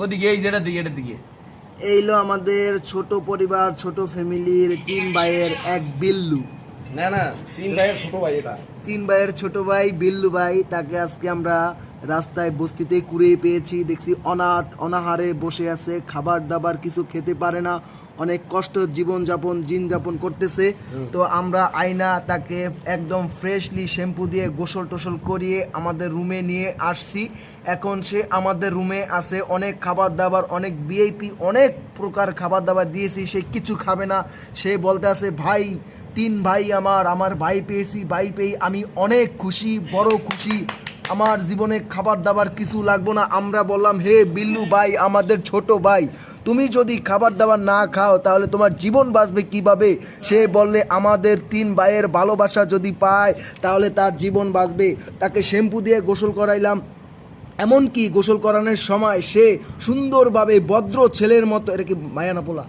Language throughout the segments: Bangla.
ওদিকে এই যেটা দিকে এটা দিকে। এইলো আমাদের ছোট পরিবার ছোট ফ্যামিলির তিন ভাইয়ের এক বিল্লু। না না তিন ভাইয়ের ছোট ভাই এটা। তিন ভাইয়ের ছোট ভাই বিল্লু ভাই তাকে আজকে আমরা রাস্তায় বস্তিতে কুড়িয়ে পেয়েছি দেখছি অনাথ অনাহারে বসে আছে খাবার দাবার কিছু খেতে পারে না অনেক কষ্ট জীবন যাপন জিন যাপন করতেছে তো আমরা আয়না তাকে একদম ফ্রেশলি শ্যাম্পু দিয়ে গোসল টোসল করিয়ে আমাদের রুমে নিয়ে আসছি। এখন সে আমাদের রুমে আছে অনেক খাবার দাবার অনেক বিআইপি অনেক প্রকার খাবার দাবার দিয়েছি সে কিছু খাবে না। সে বলতে আছে ভাই তিন ভাই আমার আমার ভাই পেয়েছি ভাই পেয়ে আমি অনেক খুশি বড় খুশি। আমার জীবনে খাবার দাবার কিছু লাগবো না। আমরা বললাম, হে বিল্লু ভাই, আমাদের ছোট ভাই, তুমি যদি খাবার দাবার না খাও, তাহলে তোমার জীবন বাঁচবে কীভাবে? সে বললে, আমাদের তিন ভাইয়ের ভালোবাসা যদি পায়, তাহলে তার জীবন বাঁচবে। তাকে শ্যাম্পু দিয়ে গোসল করাইলাম। এমনকি গোসল করানোর সময় সে সুন্দরভাবে ভদ্র ছেলের মতো, এটা কি মায়া না পোলা?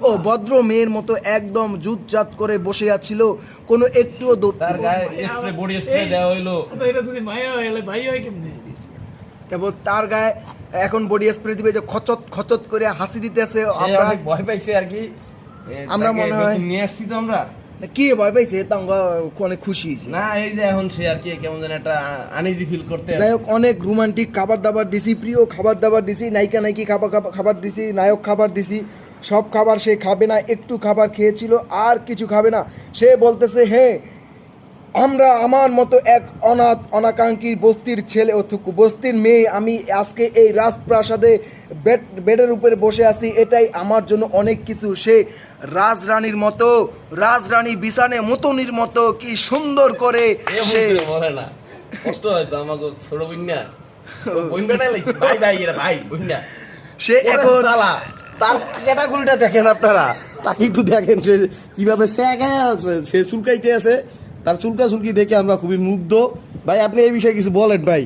ও ভদ্র মেয়ের মতো একদম জুতজাত করে বসে আছিল কোনো একটুও দো- তার গায়ে স্প্রে বডি স্প্রে দেওয়া হইল। এটা যদি মায়া হয় ভাই হয় কেমনে? তারপর তার গায়ে এখন বডি স্প্রে দিবে যে খচত খচত করে হাসি দিতেছে আমরা। ভয় পাইছে আর কি। আমরা মনে হয়- নিয়ে আসছি তো আমরা। কি ভয় পাইছে? তা অনেক খুশি হয়েছে। না এই যে এখন সে আর কি কেমন যেন একটা আনিজি ফিল করতে যাই হোক অনেক রোমান্টিক খাবার দাবার দিছি প্রিয় খাবার দাবার দিছি নায়িকা নায়িকি খাবার খাবার- খাবার দিছি নায়ক খাবার দিছি সব খাবার সে খাবে না একটু খাবার খেয়েছিল আর কিছু খাবে না। সে বলতেছে হ্যাঁ আমরা আমার মতো এক অনাথ অনাকাঙ্ক্ষী বস্তির ছেলে অথুকু বস্তির মেয়ে আমি আজকে এই রাজপ্রাসাদে বেড বেডের উপরে বসে আছি এটাই আমার জন্য অনেক কিছু। সে রাজরানীর মতো রাজরানী বিছানে মতনির মতো কি সুন্দর করে সে সে বলে না। কষ্ট হয়তো আমাকে ছোট বন্যা। বন্যাটা লাগছে ভাই ভাই এরা ভাই বন্যা। সে এখন তার ক্যাটাগরিটা দেখেন আপনারা। তাকে একটু দেখেন সে কীভাবে আছে সে চুলকাইতে আছে। তার চুলকা চুলকি দেখে আমরা খুবই মুগ্ধ। ভাই আপনি এই বিষয়ে কিছু বলেন ভাই।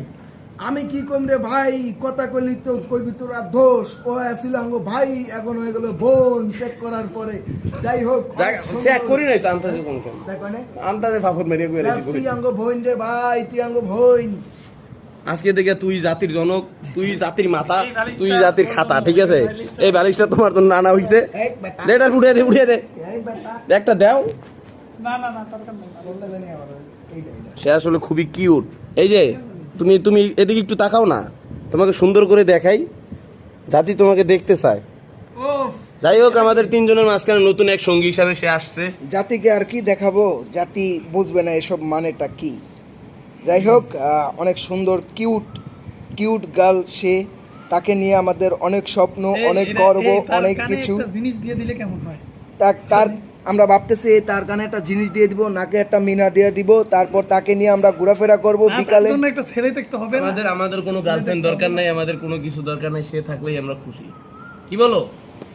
আমি কি কম রে ভাই? কথা কইলি তো কইবি তোরা দোষ। ও আসিল আঙ্গ ভাই এখন হয়ে গেল বোন চেক করার পরে। যাই হোক চেক করি নাই তো আন্তাজে কোন কেন দেখো আন্তাজে ফাফর মেরে করে দেখ, তুই আঙ্গ বোন রে ভাই তুই আঙ্গ বোন। আজকে দেখে তুই জাতির জনক তুই জাতির মাতা তুই জাতির খাতা ঠিক আছে? এই বালিশটা তোমার জন্য আনা হইছে। দে এটা উঠিয়ে দে উঠিয়ে দে। এই বেটা। একটা দাও। সে আসলে খুবই কিউট এই যে তুমি তুমি এদিকে একটু তাকাও না। তোমাকে সুন্দর করে দেখাই জাতি তোমাকে দেখতে চায়। যাই হোক আমাদের তিনজনের মাঝখানে নতুন এক সঙ্গী হিসাবে সে আসছে। জাতিকে আর কি দেখাবো? জাতি বুঝবে না এসব মানেটা কি। যাই হোক অনেক সুন্দর কিউট কিউট গার্ল সে। তাকে নিয়ে আমাদের অনেক স্বপ্ন অনেক গর্ব অনেক কিছু। জিনিস দিয়ে দিলে কেমন হয়? তার তার আমরা ভাবতেছি তার কানে একটা জিনিস দিয়ে দিব নাকে একটা মিনা দিয়ে দিব তারপর তাকে নিয়ে আমরা ঘোরাফেরা করব বিকালে। একটা ছেলে দেখতে হবে আমাদের আমাদের কোনো গার্লফ্রেন্ড দরকার নাই আমাদের কোনো কিছু দরকার নাই সে থাকলেই আমরা খুশি। কি বলো?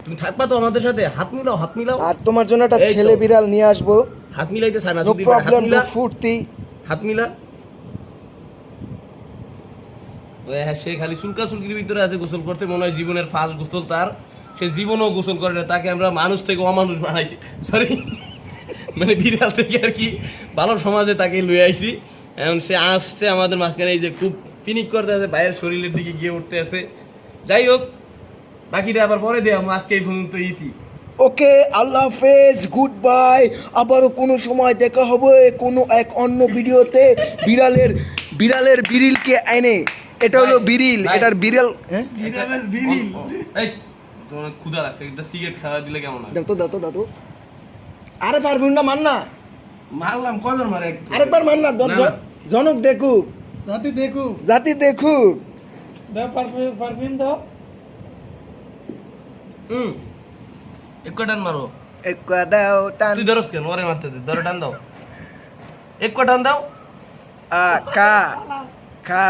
তুমি থাকবা তো আমাদের সাথে হাত মিলাও হাত মিলাও। আর তোমার জন্য একটা ছেলে বিড়াল নিয়ে আসব। হাত মিলাইতে চায় না যদি হাত প্রবলেম মিলা। ফুর্তি। হাত মিলা। ওই হ্যাঁ, সে খালি চুলকা চুলকির ভিতরে আছে গোসল করতে মনে হয় জীবনের ফার্স্ট গোসল তার। সে জীবনও গোসল করে না তাকে আমরা মানুষ থেকে অমানুষ বানাইছি। সরি মানে বিড়াল থেকে আর কি ভালো সমাজে তাকে লুয়ে আইছি। এখন সে আসছে আমাদের মাঝখানে এই যে খুব পিনিক করতে আছে বাইরের শরীরের দিকে গিয়ে উঠতে আছে যাই হোক বাকিটা আবার পরে দেওয়া আজকে এই পর্যন্ত ইতি। ওকে আল্লাহ হাফেজ গুড বাই আবারও কোনো সময় দেখা হবে কোনো এক অন্য ভিডিওতে বিড়ালের বিড়ালের বিড়িলকে এনে। এটা হলো বিড়িল এটার বিড়াল হ্যাঁ? বিড়ালের বিড়িল। এই তোমার ক্ষুধা লাগছে একটা সিগারেট খাওয়া দিলে কেমন হয়? দাও তো দাও তো দাও তো। আরে পারবি না মান না। মারলাম কয়বার মারে একটু? আরেকবার মান না দর- না, না। জনক দেখুক। জাতি দেখু জাতি দেখুক। দাও পারফিউম পারফিউম দাও। হুম এক টান মারো? এক দাও টান। তুই ধরস কেন? ওরে মারতে দে ধরে টান দাও। এক টান দাও। আ কা খা।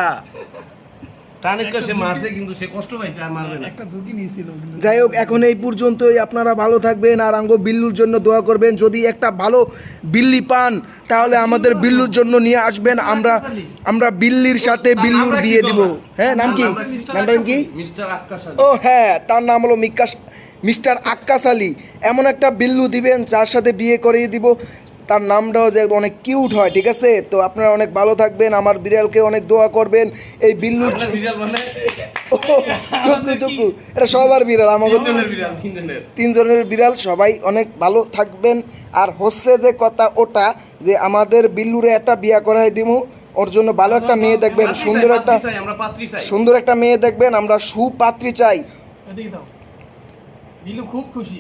যাই হোক এখন এই পর্যন্তই। আপনারা ভালো থাকবেন আর আঙ্গ বিল্লুর জন্য দোয়া করবেন। যদি একটা ভালো বিল্লি পান তাহলে আমাদের বিল্লুর জন্য নিয়ে আসবেন। আমরা আমরা বিল্লির সাথে বিল্লুর বিয়ে দিব। হ্যাঁ নাম কি? নামটা কি। ও হ্যাঁ তার নাম হলো মিক্কাস মিস্টার আক্কাস আলী। এমন একটা বিল্লু দিবেন যার সাথে বিয়ে করিয়ে দিব। তার নামটাও যে অনেক কিউট হয় ঠিক আছে? তো আপনারা অনেক ভালো থাকবেন আমার বিড়ালকে অনেক দোয়া করবেন। এই বিল্লুর মানে? টুকু এটা সবার বিড়াল আমাকে তিনজনের বিড়াল তিনজনের। তিনজনের বিড়াল সবাই অনেক ভালো থাকবেন। আর হচ্ছে যে কথা ওটা যে আমাদের বিল্লুরে একটা বিয়া করাই দিমু ওর জন্য ভালো একটা মেয়ে দেখবেন সুন্দর একটা পাত্রী চাই, আমরা পাত্রী চাই। সুন্দর একটা মেয়ে দেখবেন আমরা সুপাত্রী চাই। এদিকে দাও। বিলু খুব খুশি।